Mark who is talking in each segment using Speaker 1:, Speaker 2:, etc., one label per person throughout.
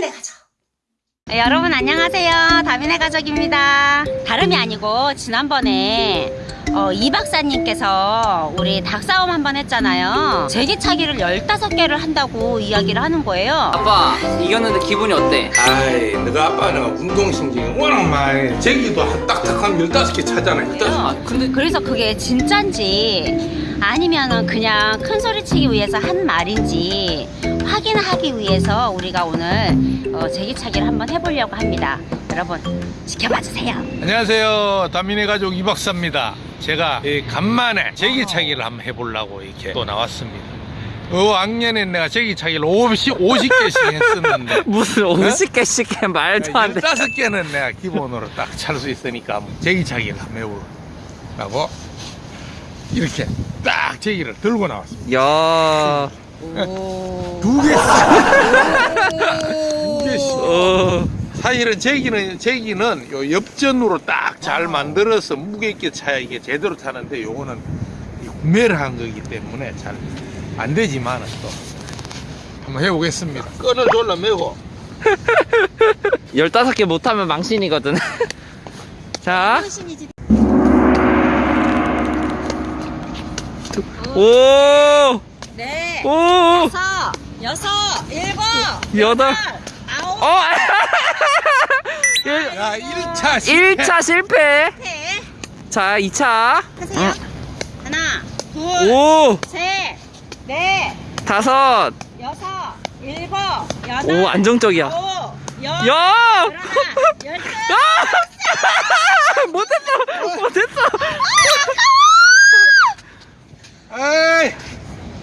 Speaker 1: 다민의 가족. 네, 여러분 안녕하세요. 다민의 가족입니다. 다름이 아니고 지난번에 어, 이 박사님께서 우리 닭싸움 한번 했잖아요. 제기차기를 15개를 한다고 이야기를 하는 거예요.
Speaker 2: 아빠 이겼는데 기분이 어때?
Speaker 3: 아이 너가 아빠는 운동신경이 워낙 많이 제기도 한 딱딱한 15개 차잖아 15개
Speaker 2: 아, 근데
Speaker 1: 그래서 그게 진짠지 아니면은 그냥 큰 소리치기 위해서 한 말인지 확인하기 위해서 우리가 오늘 어, 제기차기를 한번 해보려고 합니다. 여러분 지켜봐 주세요.
Speaker 3: 안녕하세요 다민의 가족 이박사입니다 제가 이 간만에 제기차기를 한번 해보려고 이렇게 또 나왔습니다 어 악년에 내가 제기차기를 50, 50개씩 했었는데
Speaker 2: 무슨 50개씩 해 말도 안 돼.
Speaker 3: 15개는 내가 기본으로 딱 찰 수 있으니까 제기차기를 한번 해보려고 이렇게 딱 제기를 들고 나왔습니다
Speaker 2: 야.
Speaker 3: 두 개씩 두 개씩
Speaker 2: 어.
Speaker 3: 사실은 제기는 제기는 요 옆전으로 딱 잘 만들어서 무게 있게 차야 이게 제대로 타는데 요거는 이 구매를 한 거기 때문에 잘 안 되지만은 또 한번 해보겠습니다. 끈을 졸라 매고
Speaker 2: 15개 못하면 망신이거든. 자. 오!
Speaker 1: 네,
Speaker 2: 오!
Speaker 1: 다섯, 여섯, 일곱,
Speaker 2: 여덟. 어!
Speaker 3: 야 1차 실패.
Speaker 2: 1차 실패.
Speaker 1: 셋,
Speaker 2: 자, 2차.
Speaker 1: 하세요. 하나, 둘,
Speaker 2: 오!
Speaker 1: 셋, 넷,
Speaker 2: 다섯.
Speaker 1: 여섯, 일곱, 여덟,
Speaker 2: 오, 안정적이야.
Speaker 1: 열,
Speaker 2: 야!
Speaker 1: 열하나,
Speaker 2: 아! 못했어! 못했어!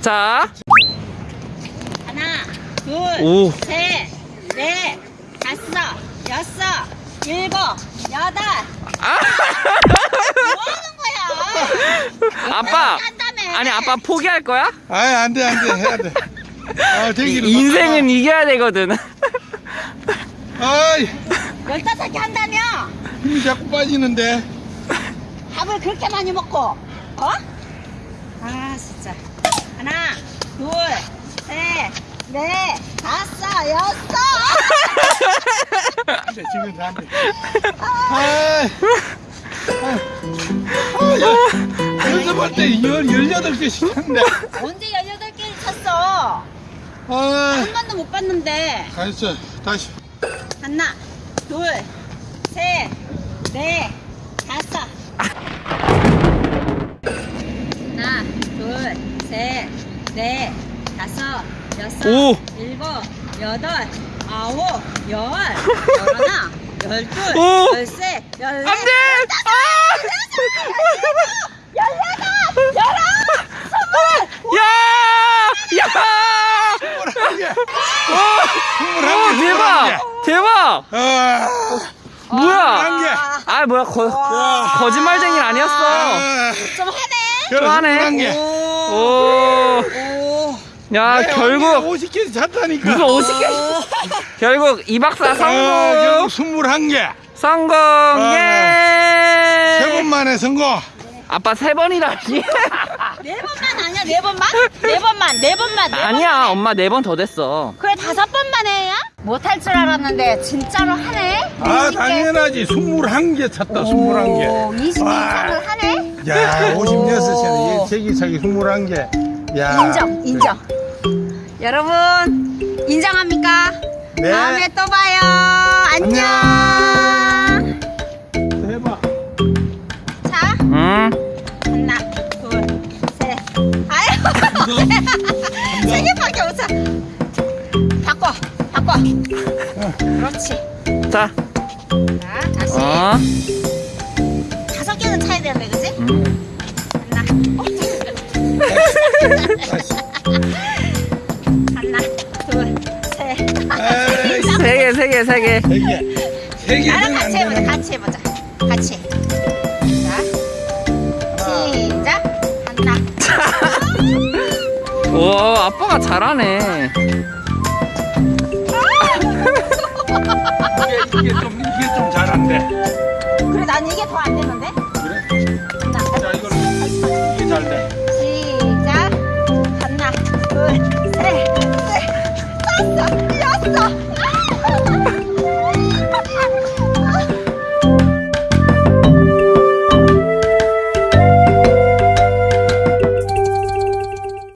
Speaker 2: 자.
Speaker 1: 하나, 둘,
Speaker 2: 오.
Speaker 1: 셋, 넷, 다섯, 여섯, 일곱, 여덟.
Speaker 2: 아!
Speaker 1: 뭐 하는 거야?
Speaker 2: 아빠!
Speaker 1: 한다며.
Speaker 2: 아니, 아빠 포기할 거야?
Speaker 3: 아이 안돼 안돼 해야 돼. 아 제기를
Speaker 2: 인생은 이겨야 되거든.
Speaker 3: 아이
Speaker 1: 열다섯 개 한다며?
Speaker 3: 힘이 자꾸 빠지는데.
Speaker 1: 밥을 그렇게 많이 먹고, 어? 아, 진짜. 하나, 둘, 셋, 넷, 다섯, 여섯.
Speaker 3: 안돼 지금 안돼. 아이. 아, 연습할 때 열, 18개씩 했는데.
Speaker 1: 언제 18개를 쳤어?
Speaker 3: 아,
Speaker 1: 한 번도 못 봤는데.
Speaker 3: 가있어. 다시.
Speaker 1: 하나, 둘, 셋, 넷, 다섯. 하나, 둘, 셋, 넷, 다섯, 여섯,
Speaker 2: 오.
Speaker 1: 일곱, 여덟, 아홉, 열, 열하나, 열둘,
Speaker 2: 오.
Speaker 1: 열셋, 열넷,
Speaker 2: 안 돼!
Speaker 1: 열여덟, 열아홉,
Speaker 2: 야! 야!
Speaker 3: 스물한 개.
Speaker 2: 대박! 대박!
Speaker 3: 아,
Speaker 2: 뭐야? 아, 뭐야, 거,
Speaker 3: 와.
Speaker 2: 거짓말쟁이는 아니었어.
Speaker 3: 아,
Speaker 1: 좀 하네.
Speaker 3: 스물한 개.
Speaker 2: 오,
Speaker 1: 오.
Speaker 2: 야, 결국,
Speaker 3: 50개 잤다니까.
Speaker 2: 무슨 50개? 결국, 이 박사
Speaker 3: 아,
Speaker 2: 성공!
Speaker 3: 결국 스물한 개.
Speaker 2: 성공!
Speaker 3: 세
Speaker 2: 예!
Speaker 3: 번 만에 성공.
Speaker 2: 아빠 세 번이다.
Speaker 1: 네 번만 아니야? 네 번만? 네 번만, 네 번만, 네
Speaker 2: 아니야,
Speaker 1: 번만 해.
Speaker 2: 엄마 네 번 더 됐어.
Speaker 1: 그래 다섯 번만 해야? 못할 줄 알았는데 진짜로 하네?
Speaker 3: 아,
Speaker 1: 20개.
Speaker 3: 당연하지. 스물한 개 찼다, 스물한 개.
Speaker 1: 오, 20개
Speaker 3: 와.
Speaker 1: 이상을 하네?
Speaker 3: 야,
Speaker 1: 오.
Speaker 3: 56세는 제기차기 스물한 개. 야.
Speaker 1: 인정, 인정. 여러분, 인정합니까?
Speaker 3: 네.
Speaker 1: 다음에 또 봐요. 안녕.
Speaker 3: 해봐.
Speaker 1: 자,
Speaker 2: 응?
Speaker 1: 하나, 둘, 셋. 아유, 세 개밖에 없어. 바꿔, 바꿔. 그렇지.
Speaker 2: 자,
Speaker 1: 자, 다시.
Speaker 2: 어.
Speaker 1: 다섯 개는 차야 되는데, 그지?
Speaker 2: 음.
Speaker 1: 하나. 어,
Speaker 2: 세 개,
Speaker 1: 나랑
Speaker 3: 안
Speaker 1: 같이 해보자. 같이 해보자. 같이. 자, 시작. 하나.
Speaker 2: 와, 아빠가 잘하네.
Speaker 3: 이게, 이게 좀, 이게 좀 잘한데.
Speaker 1: 그래, 난 이게 더 안 되는데?